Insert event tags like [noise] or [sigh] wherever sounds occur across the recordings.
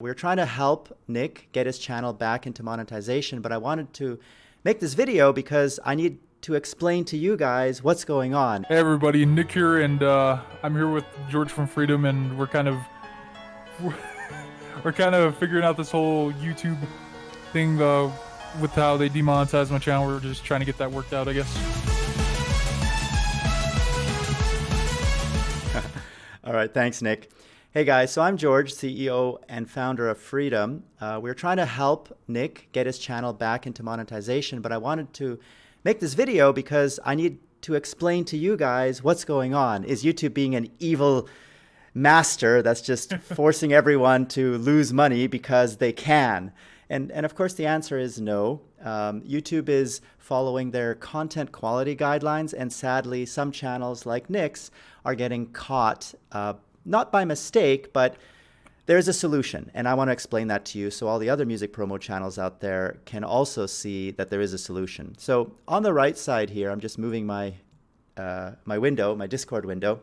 We are trying to help Nick get his channel back into monetization, but I wanted to make this video because I need to explain to you guys what's going on. Hey everybody, Nick here, and uh, I'm here with George from Freedom, and we're kind of we're, [laughs] we're kind of figuring out this whole YouTube thing uh, with how they demonetize my channel. We're just trying to get that worked out, I guess. [laughs] All right, thanks, Nick. Hey guys, so I'm George, CEO and founder of Freedom. Uh, we're trying to help Nick get his channel back into monetization, but I wanted to make this video because I need to explain to you guys what's going on. Is YouTube being an evil master that's just [laughs] forcing everyone to lose money because they can? And, and of course, the answer is no. Um, YouTube is following their content quality guidelines, and sadly, some channels like Nick's are getting caught uh, not by mistake, but there's a solution. And I want to explain that to you so all the other music promo channels out there can also see that there is a solution. So on the right side here, I'm just moving my, uh, my window, my Discord window.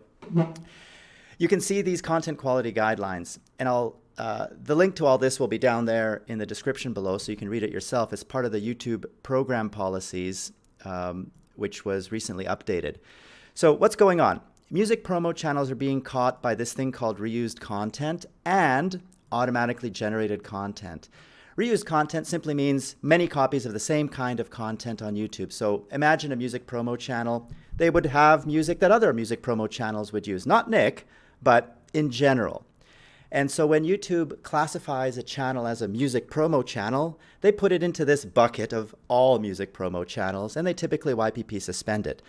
You can see these content quality guidelines. And I'll, uh, the link to all this will be down there in the description below so you can read it yourself. It's part of the YouTube program policies, um, which was recently updated. So what's going on? Music promo channels are being caught by this thing called reused content and automatically generated content. Reused content simply means many copies of the same kind of content on YouTube. So imagine a music promo channel. They would have music that other music promo channels would use. Not Nick, but in general. And so when YouTube classifies a channel as a music promo channel, they put it into this bucket of all music promo channels, and they typically YPP suspend it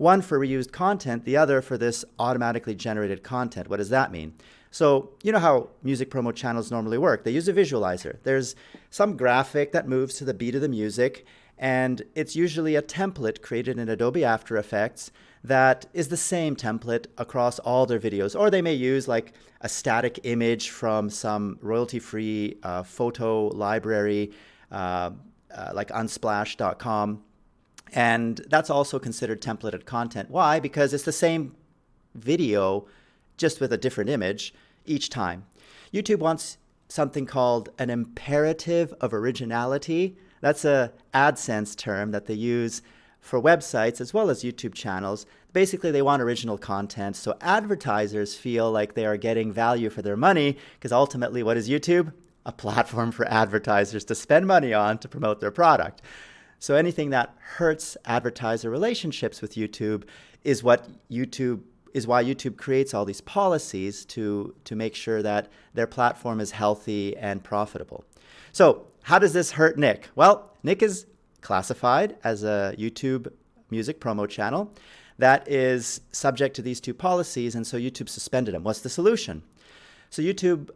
one for reused content, the other for this automatically generated content. What does that mean? So you know how music promo channels normally work. They use a visualizer. There's some graphic that moves to the beat of the music, and it's usually a template created in Adobe After Effects that is the same template across all their videos. Or they may use like a static image from some royalty-free uh, photo library, uh, uh, like unsplash.com and that's also considered templated content. Why? Because it's the same video, just with a different image each time. YouTube wants something called an imperative of originality. That's a AdSense term that they use for websites as well as YouTube channels. Basically, they want original content, so advertisers feel like they are getting value for their money, because ultimately, what is YouTube? A platform for advertisers to spend money on to promote their product. So anything that hurts advertiser relationships with YouTube is what YouTube is why YouTube creates all these policies to, to make sure that their platform is healthy and profitable. So how does this hurt Nick? Well, Nick is classified as a YouTube music promo channel that is subject to these two policies, and so YouTube suspended him. What's the solution? So YouTube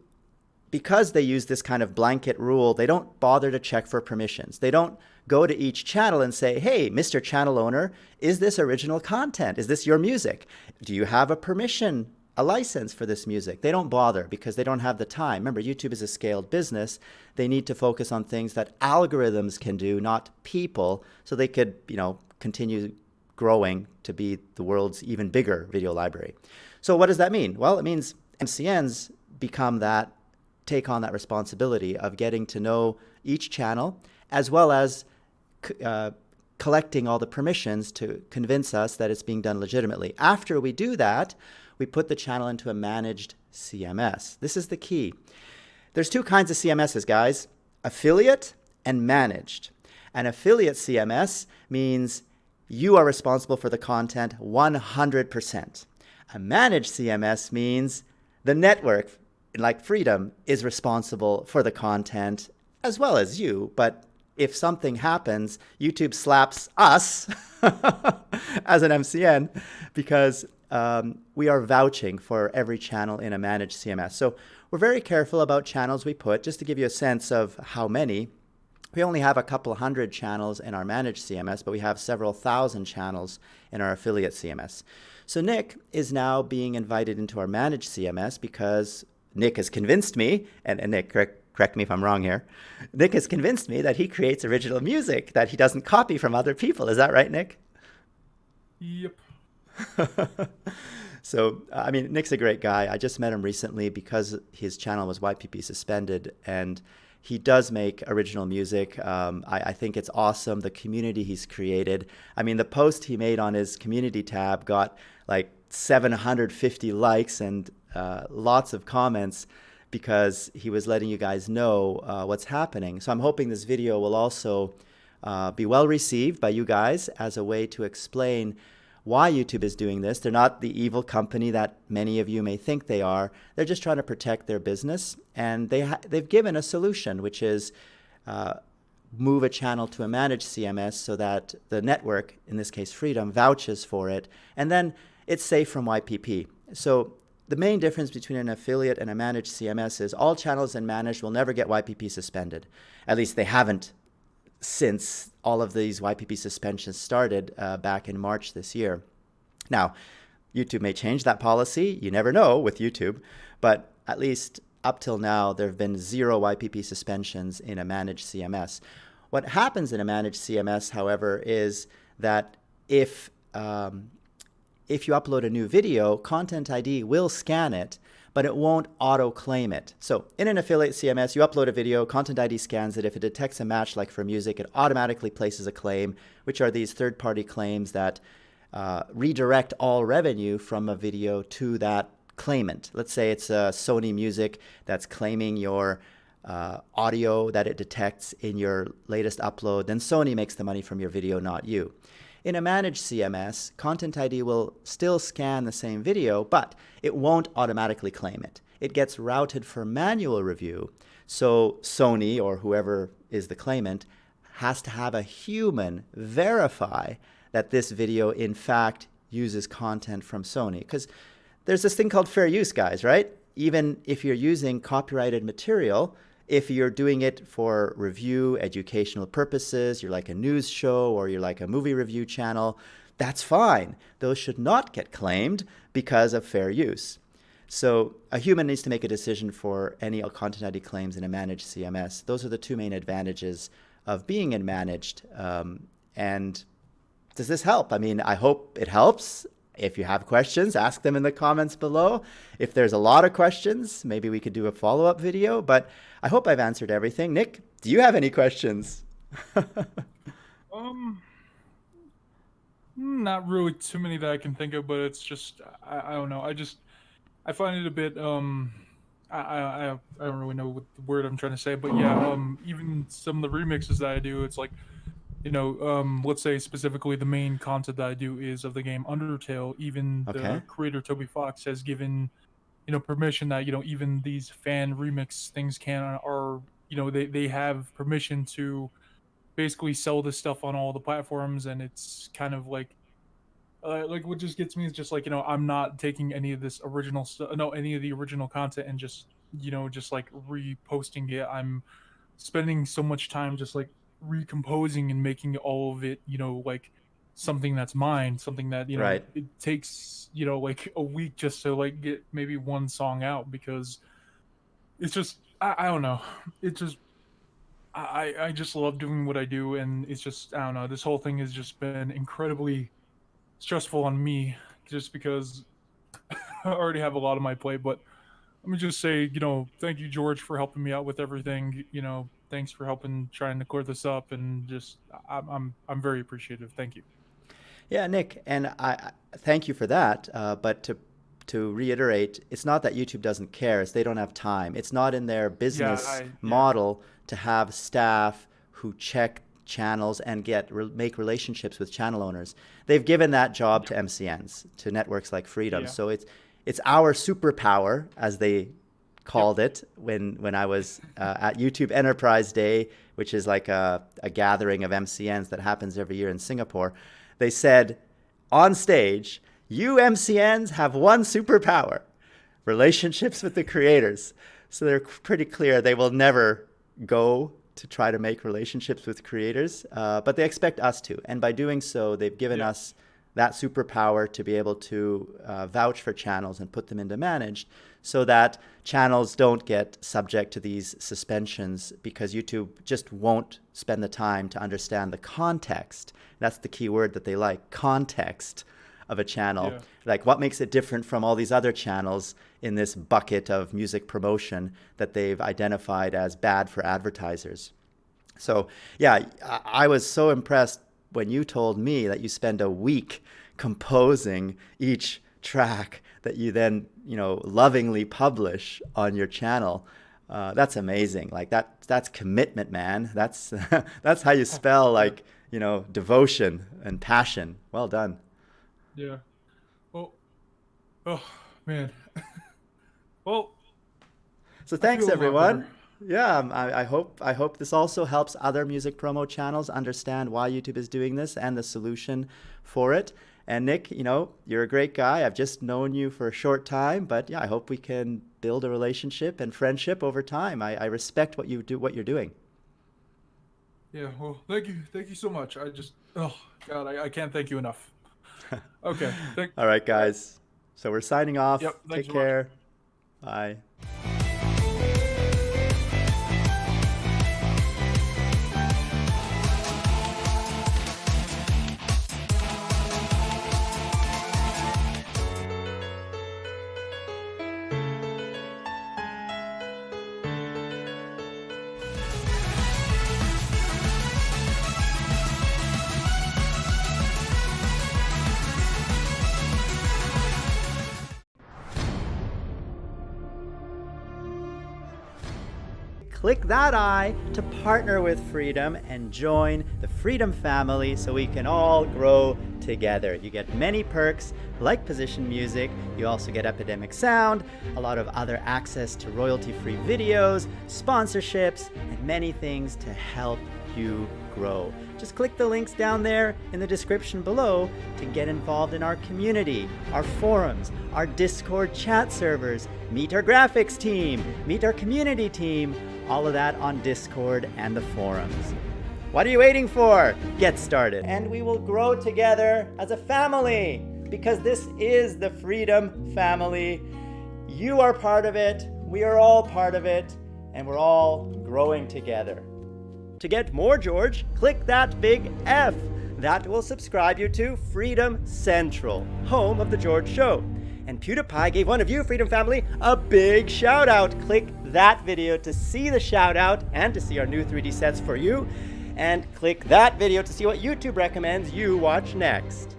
because they use this kind of blanket rule, they don't bother to check for permissions. They don't go to each channel and say, hey, Mr. Channel Owner, is this original content? Is this your music? Do you have a permission, a license for this music? They don't bother because they don't have the time. Remember, YouTube is a scaled business. They need to focus on things that algorithms can do, not people, so they could, you know, continue growing to be the world's even bigger video library. So what does that mean? Well, it means MCNs become that take on that responsibility of getting to know each channel as well as uh, collecting all the permissions to convince us that it's being done legitimately. After we do that, we put the channel into a managed CMS. This is the key. There's two kinds of CMSs, guys, affiliate and managed. An affiliate CMS means you are responsible for the content 100%. A managed CMS means the network like Freedom is responsible for the content as well as you, but if something happens, YouTube slaps us [laughs] as an MCN because um, we are vouching for every channel in a managed CMS. So we're very careful about channels we put. Just to give you a sense of how many, we only have a couple hundred channels in our managed CMS, but we have several thousand channels in our affiliate CMS. So Nick is now being invited into our managed CMS because Nick has convinced me, and, and Nick, correct, correct me if I'm wrong here, Nick has convinced me that he creates original music that he doesn't copy from other people. Is that right, Nick? Yep. [laughs] So, I mean, Nick's a great guy. I just met him recently because his channel was YPP suspended, and he does make original music. Um, I, I, think it's awesome, the community he's created. I mean, the post he made on his community tab got like 750 likes and uh, lots of comments because he was letting you guys know uh, what's happening. So I'm hoping this video will also uh, be well received by you guys as a way to explain why YouTube is doing this. They're not the evil company that many of you may think they are. They're just trying to protect their business, and they they've given a solution, which is uh, move a channel to a managed CMS so that the network, in this case Freedom, vouches for it, and then it's safe from YPP. So the main difference between an affiliate and a managed CMS is all channels in managed will never get YPP suspended. At least they haven't since all of these YPP suspensions started uh, back in March this year. Now, YouTube may change that policy. You never know with YouTube, but at least up till now, there have been zero YPP suspensions in a managed CMS. What happens in a managed CMS, however, is that if um, if you upload a new video, Content ID will scan it but it won't auto-claim it. So in an affiliate CMS, you upload a video, Content ID scans it. If it detects a match like for music, it automatically places a claim, which are these third-party claims that uh, redirect all revenue from a video to that claimant. Let's say it's a Sony Music that's claiming your uh, audio that it detects in your latest upload, then Sony makes the money from your video, not you. In a managed CMS, Content ID will still scan the same video, but it won't automatically claim it. It gets routed for manual review, so Sony or whoever is the claimant has to have a human verify that this video in fact uses content from Sony. Because there's this thing called fair use, guys, right? Even if you're using copyrighted material, if you're doing it for review, educational purposes, you're like a news show or you're like a movie review channel, that's fine. Those should not get claimed because of fair use. So a human needs to make a decision for any content ID claims in a managed CMS. Those are the two main advantages of being in managed. Um, and does this help? I mean, I hope it helps. If you have questions, ask them in the comments below. If there's a lot of questions, maybe we could do a follow-up video, but I hope I've answered everything. Nick, do you have any questions? [laughs] um, not really too many that I can think of, but it's just, I, I don't know. I just, I find it a bit, um, I, I, I don't really know what the word I'm trying to say, but yeah, um, even some of the remixes that I do, it's like, you know, um, let's say specifically the main content that I do is of the game Undertale. Even okay. the creator Toby Fox has given, you know, permission that you know even these fan remix things can are you know they they have permission to basically sell this stuff on all the platforms, and it's kind of like. Uh, like what just gets me is just like you know I'm not taking any of this original stuff, no any of the original content and just you know just like reposting it. I'm spending so much time just like recomposing and making all of it, you know, like something that's mine, something that you know right. it takes you know like a week just to like get maybe one song out because it's just I, I don't know, it just I I just love doing what I do and it's just I don't know this whole thing has just been incredibly stressful on me just because [laughs] I already have a lot on my plate, but. Let me just say, you know, thank you, George, for helping me out with everything. You know, thanks for helping trying to clear this up and just I'm I'm, I'm very appreciative. Thank you. Yeah, Nick, and I, I thank you for that. Uh, but to to reiterate, it's not that YouTube doesn't care; it's they don't have time. It's not in their business yeah, I, model yeah. to have staff who check channels and get re make relationships with channel owners. They've given that job to MCNs, to networks like Freedom. Yeah. So it's it's our superpower, as they called it when when I was uh, at YouTube Enterprise Day, which is like a, a gathering of MCNs that happens every year in Singapore. They said on stage, "You MCNs have one superpower: relationships with the creators." So they're pretty clear they will never go to try to make relationships with creators, uh, but they expect us to. And by doing so, they've given yep. us that superpower to be able to uh, vouch for channels and put them into managed so that channels don't get subject to these suspensions because YouTube just won't spend the time to understand the context. That's the key word that they like, context of a channel. Yeah. Like, what makes it different from all these other channels in this bucket of music promotion that they've identified as bad for advertisers? So, yeah, I, I was so impressed when you told me that you spend a week composing each track that you then, you know, lovingly publish on your channel. Uh, that's amazing. Like that, that's commitment, man. That's [laughs] that's how you [laughs] spell like you know devotion and passion. Well done. Yeah. Well. Oh man. [laughs] well. So thanks everyone. Yeah, um, I, I, hope I hope this also helps other music promo channels understand why YouTube is doing this and the solution for it. And Nick, you know, you're a great guy. I've just known you for a short time, but yeah, I hope we can build a relationship and friendship over time. I, I respect what you do, what you're doing. Yeah, well, thank you, thank you so much. I just, oh God, I, I can't thank you enough. [laughs] Okay. Thank- All right, guys. So we're signing off. Yep. Take care. Bye. Click that I to partner with Freedom and join the Freedom family so we can all grow together. You get many perks like position music, you also get Epidemic Sound, a lot of other access to royalty-free videos, sponsorships, and many things to help you grow. Just click the links down there in the description below to get involved in our community, our forums, our Discord chat servers, meet our graphics team, meet our community team, all of that on Discord and the forums. What are you waiting for? Get started. And we will grow together as a family because this is the Freedom family. You are part of it, we are all part of it, and we're all growing together. To get more George, click that big F. That will subscribe you to Freedom Central, home of The George Show. And PewDiePie gave one of you, Freedom Family, a big shout out. Click that video to see the shout out and to see our new 3D sets for you. And click that video to see what YouTube recommends you watch next.